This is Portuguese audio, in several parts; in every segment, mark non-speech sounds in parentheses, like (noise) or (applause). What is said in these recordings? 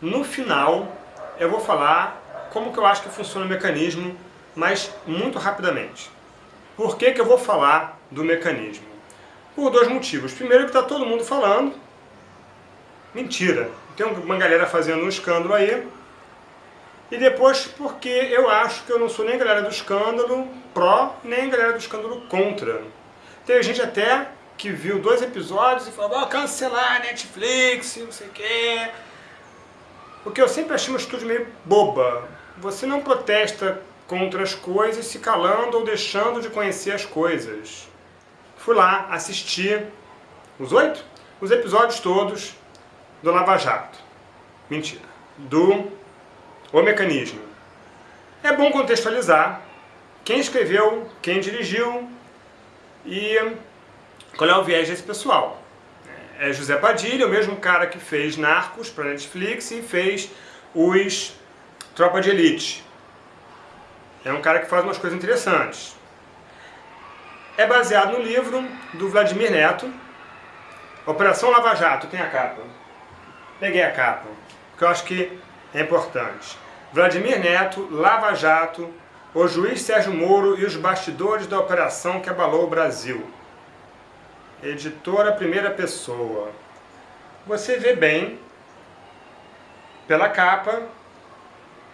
No final, eu vou falar como que eu acho que funciona o mecanismo, mas muito rapidamente. Por que, que eu vou falar do mecanismo? Por dois motivos. Primeiro que está todo mundo falando. Mentira. Tem uma galera fazendo um escândalo aí. E depois porque eu acho que eu não sou nem galera do escândalo pró, nem galera do escândalo contra. Tem gente até que viu dois episódios e falou, oh, cancelar Netflix, não sei o quê. Porque eu sempre achei uma atitude meio boba. Você não protesta contra as coisas se calando ou deixando de conhecer as coisas. Fui lá assistir os oito? Os episódios todos do Lava Jato. Mentira. Do O Mecanismo. É bom contextualizar quem escreveu, quem dirigiu e qual é o viés desse pessoal? É José Padilha, o mesmo cara que fez Narcos para Netflix e fez os Tropa de Elite. É um cara que faz umas coisas interessantes. É baseado no livro do Vladimir Neto, Operação Lava Jato, tem a capa. Peguei a capa, que eu acho que é importante. Vladimir Neto, Lava Jato, o juiz Sérgio Moro e os bastidores da operação que abalou o Brasil. Editora Primeira Pessoa. Você vê bem, pela capa,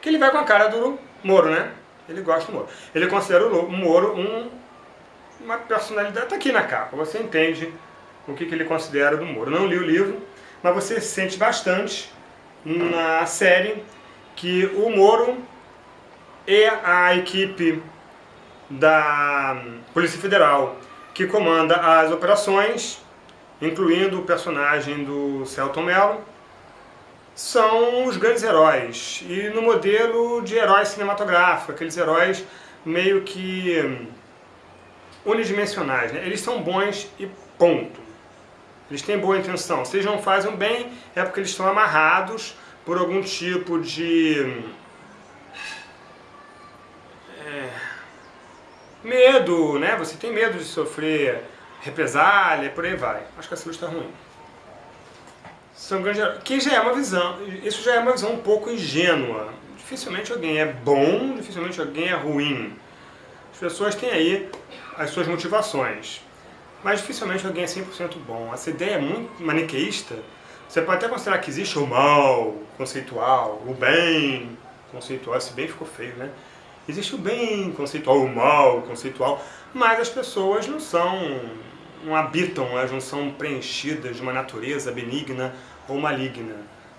que ele vai com a cara do Moro, né? Ele gosta do Moro. Ele considera o Moro um, uma personalidade... Está aqui na capa, você entende o que, que ele considera do Moro. Não li o livro, mas você sente bastante na série que o Moro e a equipe da Polícia Federal que comanda as operações, incluindo o personagem do Celton Mello, são os grandes heróis. E no modelo de herói cinematográfico, aqueles heróis meio que unidimensionais. Né? Eles são bons e ponto. Eles têm boa intenção. Se eles não fazem bem, é porque eles estão amarrados por algum tipo de Medo, né? Você tem medo de sofrer represália, por aí vai. Acho que essa luz está ruim. São grandes... Que já é uma visão, isso já é uma visão um pouco ingênua. Dificilmente alguém é bom, dificilmente alguém é ruim. As pessoas têm aí as suas motivações. Mas dificilmente alguém é 100% bom. Essa ideia é muito maniqueísta. Você pode até considerar que existe o mal conceitual, o bem conceitual. Esse bem ficou feio, né? Existe o bem conceitual, o mal conceitual, mas as pessoas não são, não habitam, elas não são preenchidas de uma natureza benigna ou maligna.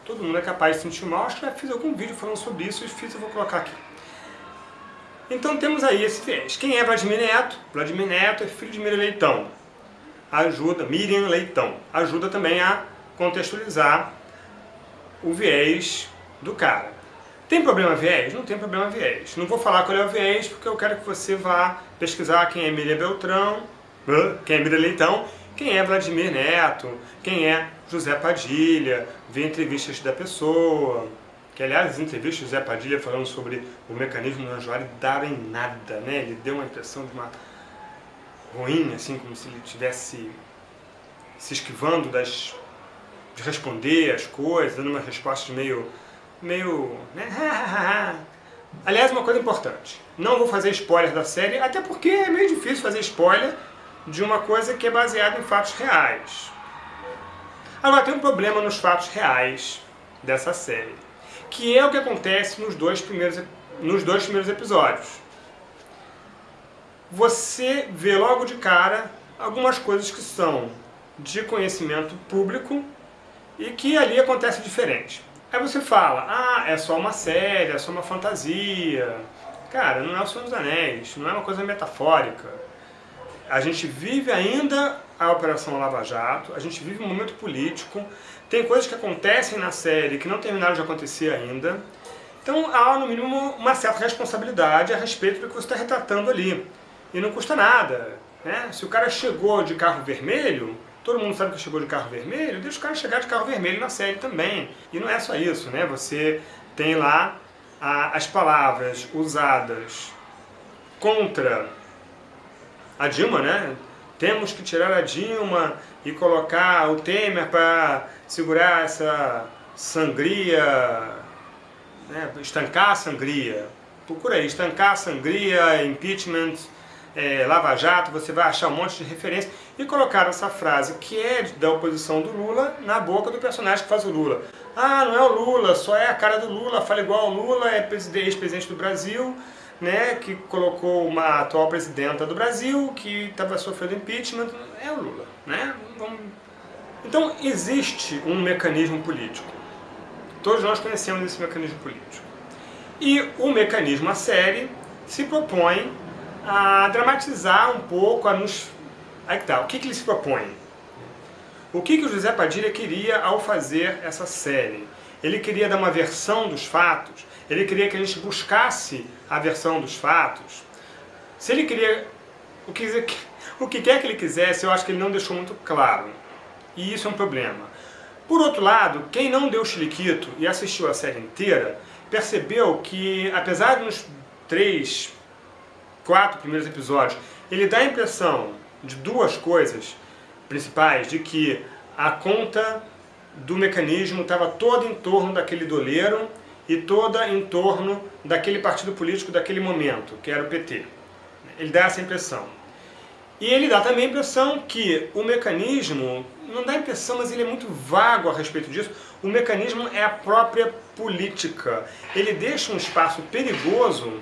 Todo mundo é capaz de sentir mal, acho que já fiz algum vídeo falando sobre isso, e fiz, eu vou colocar aqui. Então temos aí esse viés. Quem é Vladimir Neto? Vladimir Neto é filho de Miriam Leitão. Ajuda, Miriam Leitão, ajuda também a contextualizar o viés do cara. Tem problema viés? Não tem problema viés. Não vou falar qual é o viés, porque eu quero que você vá pesquisar quem é Emília Beltrão, quem é Emília Leitão, quem é Vladimir Neto, quem é José Padilha, ver entrevistas da pessoa, que aliás as entrevistas do José Padilha falando sobre o mecanismo do Anjoari daram em nada, né? Ele deu uma impressão de uma ruim, assim, como se ele estivesse se esquivando das, de responder as coisas, dando uma resposta meio meio... Né? (laughs) Aliás, uma coisa importante, não vou fazer spoiler da série, até porque é meio difícil fazer spoiler de uma coisa que é baseada em fatos reais. Agora, tem um problema nos fatos reais dessa série, que é o que acontece nos dois primeiros, nos dois primeiros episódios. Você vê logo de cara algumas coisas que são de conhecimento público e que ali acontece diferente. Aí você fala, ah, é só uma série, é só uma fantasia. Cara, não é o Senhor dos Anéis, não é uma coisa metafórica. A gente vive ainda a Operação Lava Jato, a gente vive um momento político, tem coisas que acontecem na série que não terminaram de acontecer ainda. Então há, no mínimo, uma certa responsabilidade a respeito do que você está retratando ali. E não custa nada. Né? Se o cara chegou de carro vermelho, Todo mundo sabe que chegou de carro vermelho, deixa o cara chegar de carro vermelho na série também. E não é só isso, né? Você tem lá a, as palavras usadas contra a Dilma, né? Temos que tirar a Dilma e colocar o Temer para segurar essa sangria, né, estancar a sangria. Procura aí, estancar a sangria, impeachment, é, Lava Jato, você vai achar um monte de referência. E colocaram essa frase, que é da oposição do Lula, na boca do personagem que faz o Lula. Ah, não é o Lula, só é a cara do Lula, fala igual ao Lula, é ex-presidente do Brasil, né, que colocou uma atual presidenta do Brasil, que estava sofrendo impeachment, é o Lula. Né? Então existe um mecanismo político. Todos nós conhecemos esse mecanismo político. E o mecanismo, a série, se propõe a dramatizar um pouco, a nos... Aí que tá, o que, que ele se propõe? O que, que o José Padilha queria ao fazer essa série? Ele queria dar uma versão dos fatos, ele queria que a gente buscasse a versão dos fatos. Se ele queria... O que, o que quer que ele quisesse, eu acho que ele não deixou muito claro. E isso é um problema. Por outro lado, quem não deu chiliquito e assistiu a série inteira, percebeu que, apesar de nos três, quatro primeiros episódios, ele dá a impressão de duas coisas principais, de que a conta do mecanismo estava toda em torno daquele doleiro e toda em torno daquele partido político daquele momento, que era o PT. Ele dá essa impressão. E ele dá também a impressão que o mecanismo, não dá a impressão, mas ele é muito vago a respeito disso, o mecanismo é a própria política. Ele deixa um espaço perigoso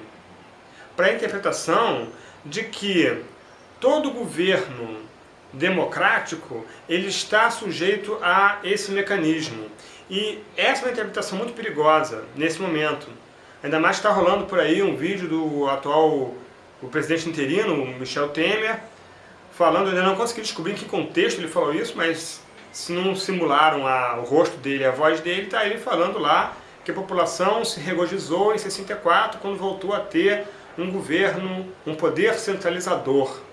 para a interpretação de que todo governo democrático ele está sujeito a esse mecanismo. E essa é uma interpretação muito perigosa nesse momento. Ainda mais está rolando por aí um vídeo do atual o presidente interino, Michel Temer, falando, ainda não consegui descobrir em que contexto ele falou isso, mas se não simularam a, o rosto dele, a voz dele, está ele falando lá que a população se regozijou em 64 quando voltou a ter um governo, um poder centralizador.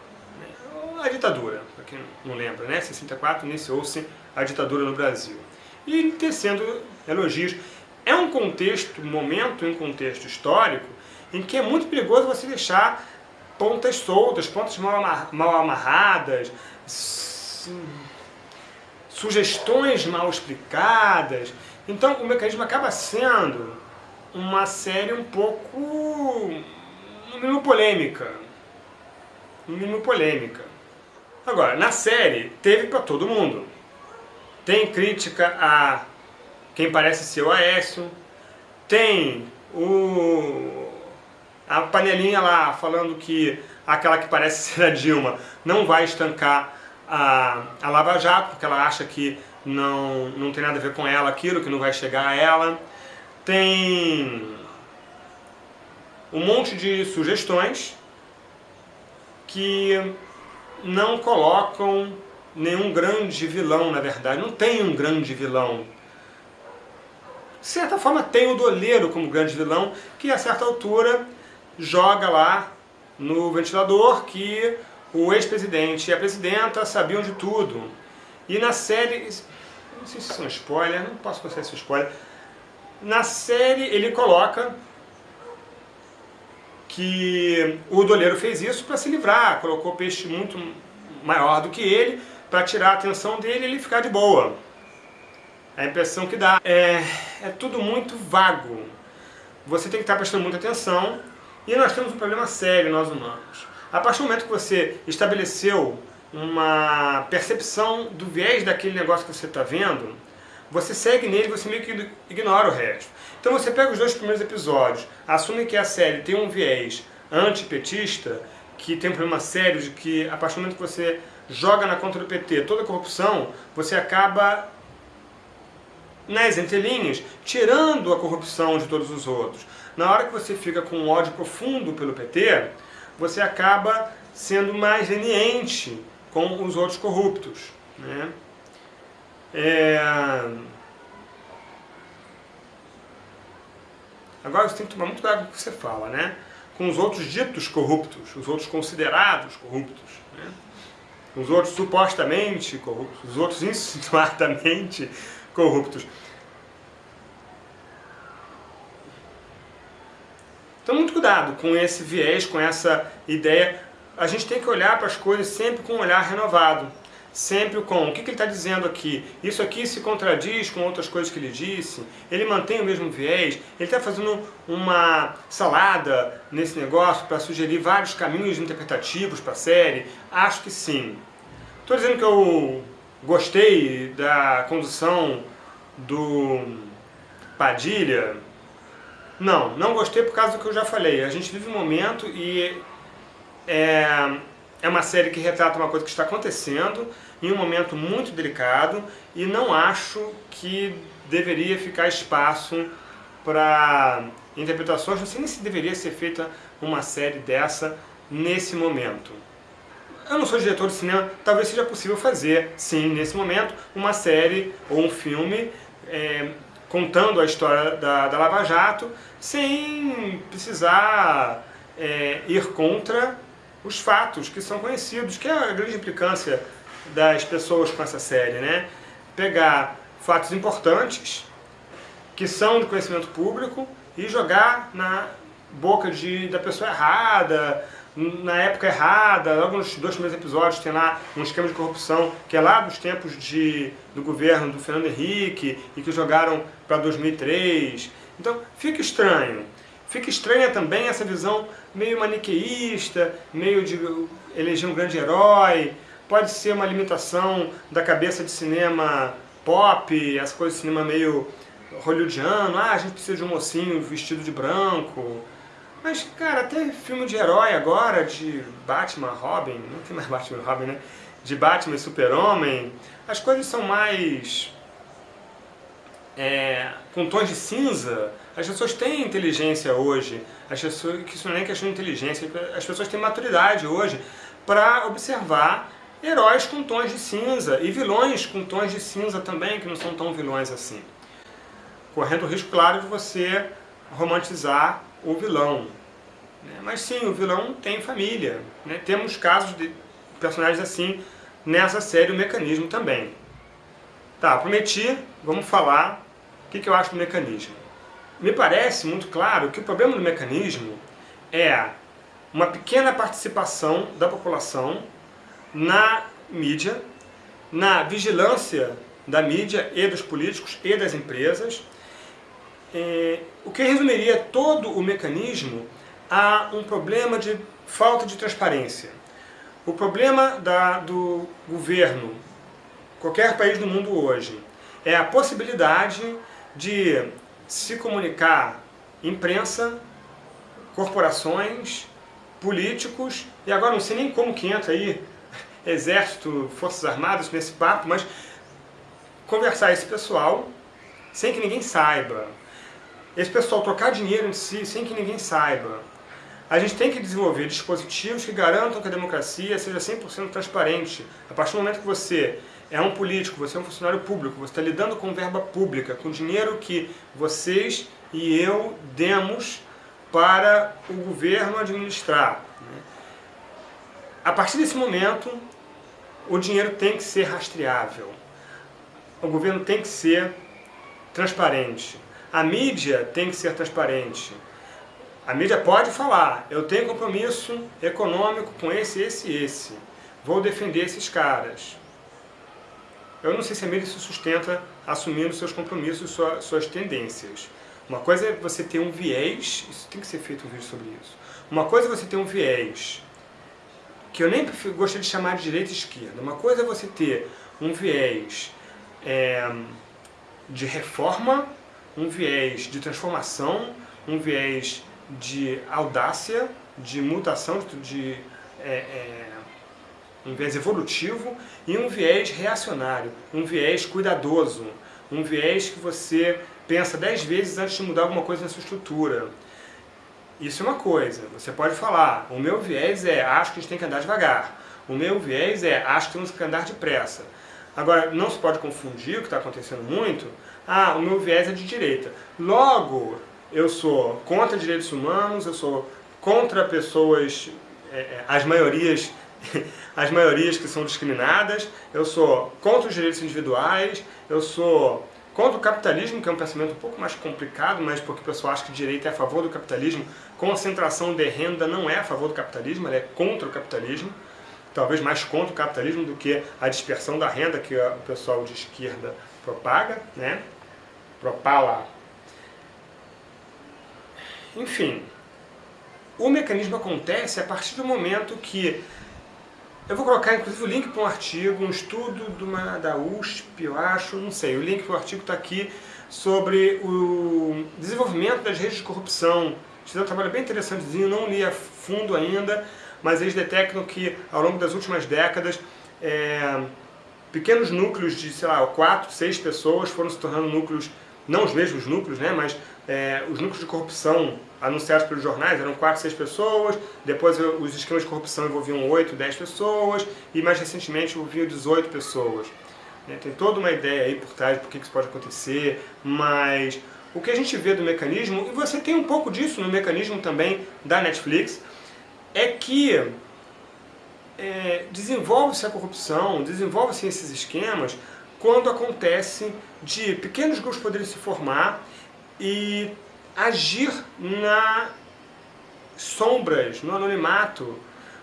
A ditadura, para quem não lembra, né? 64 iniciou-se a ditadura no Brasil. E tecendo elogios. É um contexto, momento em contexto histórico, em que é muito perigoso você deixar pontas soltas, pontas mal, mal amarradas, sugestões mal explicadas. Então o mecanismo acaba sendo uma série um pouco, no mínimo polêmica. No mínimo polêmica. Agora, na série, teve para todo mundo. Tem crítica a quem parece ser o Aécio, tem o a panelinha lá falando que aquela que parece (laughs) ser a Dilma não vai estancar a, a Lava Jato, porque ela acha que não, não tem nada a ver com ela aquilo, que não vai chegar a ela. Tem um monte de sugestões que não colocam nenhum grande vilão, na verdade. Não tem um grande vilão. De certa forma tem o Doleiro como grande vilão, que a certa altura joga lá no ventilador que o ex-presidente e a presidenta sabiam de tudo. E na série, não sei se isso é um spoiler, não posso considerar isso spoiler, na série ele coloca que o doleiro fez isso para se livrar, colocou peixe muito maior do que ele, para tirar a atenção dele e ele ficar de boa. A impressão que dá é, é tudo muito vago. Você tem que estar prestando muita atenção e nós temos um problema sério, nós humanos. A partir do momento que você estabeleceu uma percepção do viés daquele negócio que você está vendo, você segue nele, você meio que ignora o resto. Então você pega os dois primeiros episódios, assume que a série tem um viés antipetista, que tem um problema sério de que a partir do momento que você joga na conta do PT toda a corrupção, você acaba nas entrelinhas, tirando a corrupção de todos os outros. Na hora que você fica com um ódio profundo pelo PT, você acaba sendo mais leniente com os outros corruptos. Né? É... Agora você tem que tomar muito cuidado com o que você fala, né? Com os outros ditos corruptos, os outros considerados corruptos, né? Os outros supostamente corruptos, os outros (laughs) insinuadamente corruptos. Então muito cuidado com esse viés, com essa ideia. A gente tem que olhar para as coisas sempre com um olhar renovado. Sempre com o que, que ele está dizendo aqui. Isso aqui se contradiz com outras coisas que ele disse, ele mantém o mesmo viés, ele está fazendo uma salada nesse negócio para sugerir vários caminhos interpretativos para a série? Acho que sim. Estou dizendo que eu gostei da condução do Padilha. Não, não gostei por causa do que eu já falei. A gente vive um momento e é, é uma série que retrata uma coisa que está acontecendo em um momento muito delicado e não acho que deveria ficar espaço para interpretações, não sei nem se deveria ser feita uma série dessa nesse momento. Eu não sou diretor de cinema, talvez seja possível fazer, sim, nesse momento, uma série ou um filme é, contando a história da, da Lava Jato, sem precisar é, ir contra os fatos que são conhecidos, que é a grande implicância das pessoas com essa série, né? Pegar fatos importantes, que são de conhecimento público, e jogar na boca de, da pessoa errada, na época errada, logo nos dois primeiros episódios tem lá um esquema de corrupção que é lá dos tempos de, do governo do Fernando Henrique e que jogaram para 2003. Então fica estranho. Fica estranha também essa visão meio maniqueísta, meio de eleger um grande herói, pode ser uma limitação da cabeça de cinema pop, essa coisa de cinema meio hollywoodiano, ah, a gente precisa de um mocinho vestido de branco. Mas, cara, até filme de herói agora, de Batman, Robin, não tem mais Batman e Robin, né? De Batman e Super-Homem, as coisas são mais é, com tons de cinza, as pessoas têm inteligência hoje, as pessoas, que isso não é questão de inteligência, as pessoas têm maturidade hoje para observar heróis com tons de cinza e vilões com tons de cinza também, que não são tão vilões assim. Correndo o risco, claro, de você romantizar o vilão. Né? Mas sim, o vilão tem família. Né? Temos casos de personagens assim nessa série, o Mecanismo também. Tá, prometi, vamos falar o que, que eu acho do mecanismo. Me parece muito claro que o problema do mecanismo é uma pequena participação da população na mídia, na vigilância da mídia e dos políticos e das empresas, é, o que resumiria todo o mecanismo a um problema de falta de transparência. O problema da, do governo qualquer país do mundo hoje, é a possibilidade de se comunicar imprensa, corporações, políticos, e agora não sei nem como que entra aí (laughs) exército, forças armadas nesse papo, mas conversar esse pessoal sem que ninguém saiba. Esse pessoal trocar dinheiro em si sem que ninguém saiba. A gente tem que desenvolver dispositivos que garantam que a democracia seja 100% transparente. A partir do momento que você é um político, você é um funcionário público, você está lidando com verba pública, com dinheiro que vocês e eu demos para o governo administrar. Né? A partir desse momento, o dinheiro tem que ser rastreável. O governo tem que ser transparente. A mídia tem que ser transparente. A mídia pode falar, eu tenho compromisso econômico com esse, esse e esse. Vou defender esses caras. Eu não sei se a mídia se sustenta assumindo seus compromissos, suas, suas tendências. Uma coisa é você ter um viés, isso tem que ser feito um vídeo sobre isso. Uma coisa é você ter um viés, que eu nem gostaria de chamar de direita e esquerda. Uma coisa é você ter um viés é, de reforma, um viés de transformação, um viés de audácia, de mutação, de é, é, um viés evolutivo e um viés reacionário, um viés cuidadoso, um viés que você pensa dez vezes antes de mudar alguma coisa na sua estrutura. Isso é uma coisa, você pode falar, o meu viés é, acho que a gente tem que andar devagar, o meu viés é, acho que temos que andar depressa. Agora, não se pode confundir o que está acontecendo muito, ah, o meu viés é de direita. Logo, eu sou contra direitos humanos, eu sou contra pessoas, é, as maiorias (laughs) as maiorias que são discriminadas, eu sou contra os direitos individuais, eu sou contra o capitalismo, que é um pensamento um pouco mais complicado, mas porque o pessoal acha que direito é a favor do capitalismo, concentração de renda não é a favor do capitalismo, ela é contra o capitalismo. talvez mais contra o capitalismo do que a dispersão da renda que o pessoal de esquerda propaga, né? propala. Enfim, o mecanismo acontece a partir do momento que eu vou colocar inclusive o link para um artigo, um estudo uma, da USP, eu acho, não sei, o link para o artigo está aqui, sobre o desenvolvimento das redes de corrupção. Fizeram um trabalho bem interessantezinho, não li a fundo ainda, mas eles detectam que ao longo das últimas décadas, é, pequenos núcleos de, sei lá, quatro, seis pessoas foram se tornando núcleos, não os mesmos núcleos, né, mas é, os núcleos de corrupção anunciados pelos jornais eram 4, 6 pessoas, depois os esquemas de corrupção envolviam 8, 10 pessoas, e mais recentemente envolviam 18 pessoas. É, tem toda uma ideia aí por trás por que isso pode acontecer, mas o que a gente vê do mecanismo, e você tem um pouco disso no mecanismo também da Netflix, é que é, desenvolve-se a corrupção, desenvolve-se esses esquemas quando acontece de pequenos grupos poderem se formar e agir na sombras, no anonimato,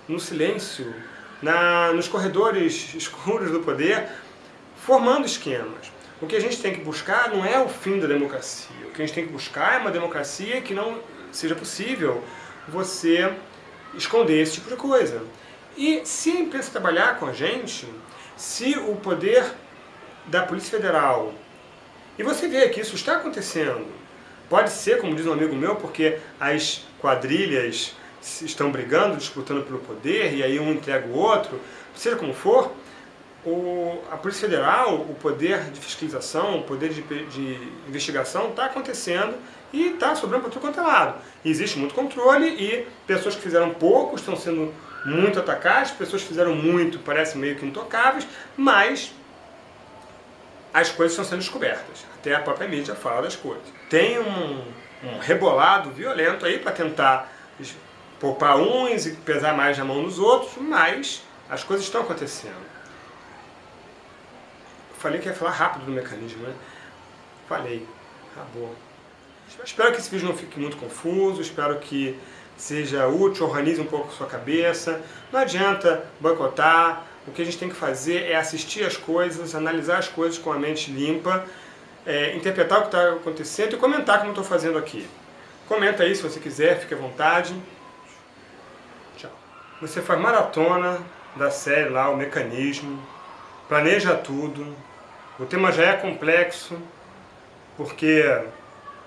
no silêncio, na, nos corredores (laughs) escuros do poder, formando esquemas. O que a gente tem que buscar não é o fim da democracia. O que a gente tem que buscar é uma democracia que não seja possível você esconder esse tipo de coisa. E se a imprensa trabalhar com a gente, se o poder da Polícia Federal, e você vê que isso está acontecendo, Pode ser, como diz um amigo meu, porque as quadrilhas estão brigando, disputando pelo poder, e aí um entrega o outro, seja como for, o, a Polícia Federal, o poder de fiscalização, o poder de, de investigação está acontecendo e está sobrando para tudo quanto é lado. existe muito controle e pessoas que fizeram pouco estão sendo muito atacadas, pessoas que fizeram muito parecem meio que intocáveis, mas as coisas estão sendo descobertas. Até a própria mídia fala das coisas. Tem um, um rebolado violento aí para tentar poupar uns e pesar mais na mão dos outros, mas as coisas estão acontecendo. Falei que ia falar rápido do mecanismo, né? Falei. Acabou. Espero que esse vídeo não fique muito confuso, espero que seja útil, organize um pouco a sua cabeça. Não adianta boicotar, o que a gente tem que fazer é assistir as coisas, analisar as coisas com a mente limpa, é, interpretar o que está acontecendo e comentar como estou fazendo aqui. Comenta aí se você quiser, fique à vontade. Tchau. Você faz maratona da série lá, o mecanismo, planeja tudo, o tema já é complexo, porque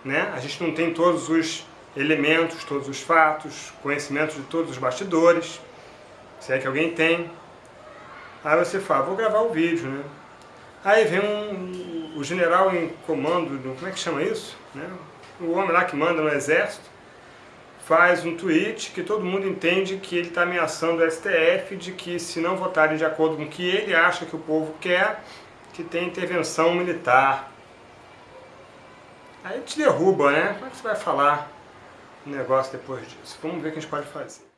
né, a gente não tem todos os elementos, todos os fatos, conhecimento de todos os bastidores, se é que alguém tem. Aí você fala, vou gravar o vídeo, né? Aí vem um, o general em comando, do, como é que chama isso? Né? O homem lá que manda no exército, faz um tweet que todo mundo entende que ele está ameaçando o STF de que se não votarem de acordo com o que ele acha que o povo quer, que tem intervenção militar. Aí te derruba, né? Como é que você vai falar um negócio depois disso? Vamos ver o que a gente pode fazer.